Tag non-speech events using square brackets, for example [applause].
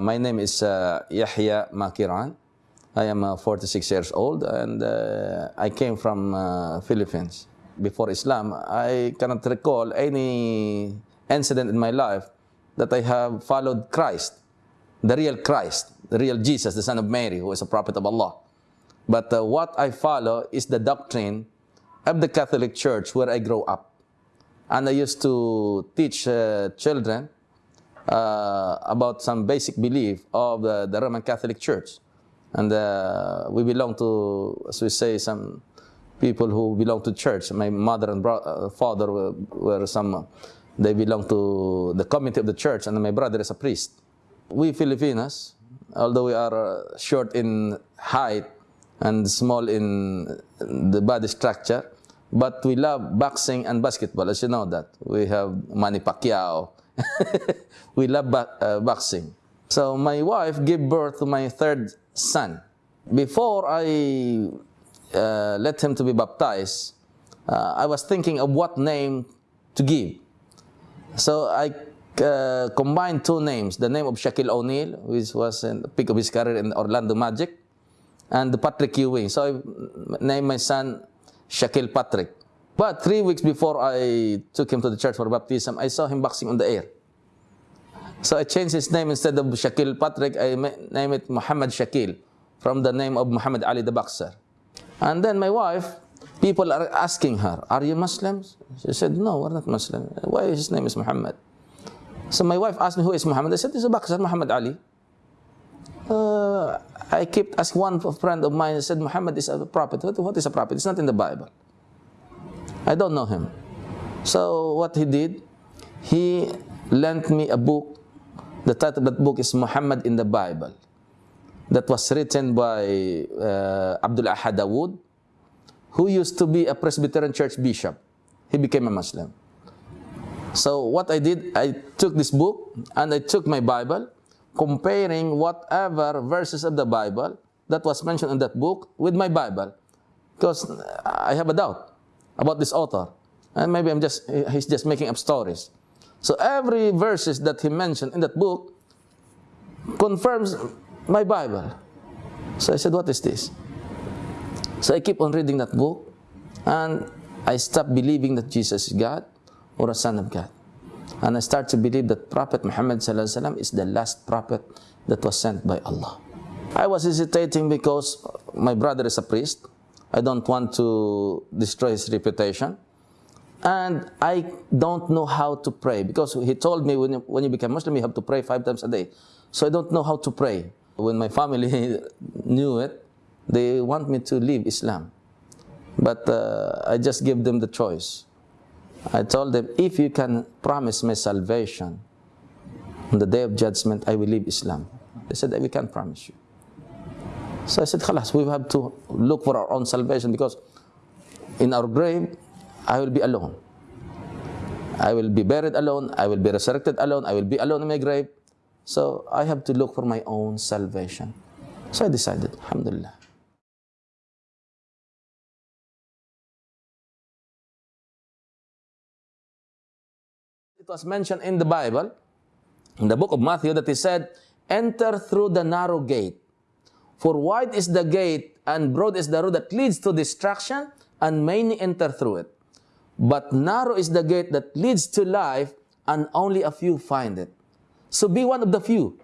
My name is uh, Yahya Makiran. I am uh, 46 years old and uh, I came from uh, Philippines. Before Islam, I cannot recall any incident in my life that I have followed Christ, the real Christ, the real Jesus, the son of Mary, who is a prophet of Allah. But uh, what I follow is the doctrine of the Catholic Church where I grow up. And I used to teach uh, children uh, about some basic belief of the, the Roman Catholic Church. And uh, we belong to, as we say, some people who belong to church. My mother and uh, father were, were some, they belong to the committee of the church, and my brother is a priest. We Filipinos, although we are uh, short in height and small in the body structure, but we love boxing and basketball, as you know that. We have Manny Pacquiao. We love uh, boxing. So my wife gave birth to my third son. Before I uh, let him to be baptized, uh, I was thinking of what name to give. So I uh, combined two names, the name of Shaquille O'Neal, which was in the peak of his career in Orlando Magic, and Patrick Ewing. So I named my son Shaquille Patrick. But three weeks before I took him to the church for baptism, I saw him boxing on the air. So I changed his name instead of Shaquille Patrick, I named it Muhammad Shakil from the name of Muhammad Ali the boxer. And then my wife, people are asking her, Are you Muslims? She said, No, we're not Muslim. Why his name is Muhammad? So my wife asked me, Who is Muhammad? I said, He's a boxer, Muhammad Ali. Uh, I kept asking one friend of mine, I said, Muhammad is a prophet. What, what is a prophet? It's not in the Bible. I don't know him. So what he did, he lent me a book. The title of that book is Muhammad in the Bible. That was written by uh, Abdul Ahad Dawood, who used to be a Presbyterian church bishop. He became a Muslim. So what I did, I took this book and I took my Bible, comparing whatever verses of the Bible that was mentioned in that book with my Bible, because I have a doubt about this author, and maybe I'm just he's just making up stories. So every verses that he mentioned in that book confirms my Bible. So I said, What is this? So I keep on reading that book and I stopped believing that Jesus is God or a son of God. And I start to believe that Prophet Muhammad is the last prophet that was sent by Allah. I was hesitating because my brother is a priest. I don't want to destroy his reputation. And I don't know how to pray because he told me when you, when you become Muslim, you have to pray five times a day. So I don't know how to pray. When my family [laughs] knew it, they want me to leave Islam. But uh, I just give them the choice. I told them, if you can promise me salvation on the day of judgment, I will leave Islam. They said, we can't promise you. So I said, Khalas, we have to look for our own salvation because in our grave, I will be alone. I will be buried alone. I will be resurrected alone. I will be alone in my grave. So I have to look for my own salvation. So I decided, Alhamdulillah. It was mentioned in the Bible, in the book of Matthew, that he said, Enter through the narrow gate. For wide is the gate and broad is the road that leads to destruction, and many enter through it. But narrow is the gate that leads to life, and only a few find it. So be one of the few.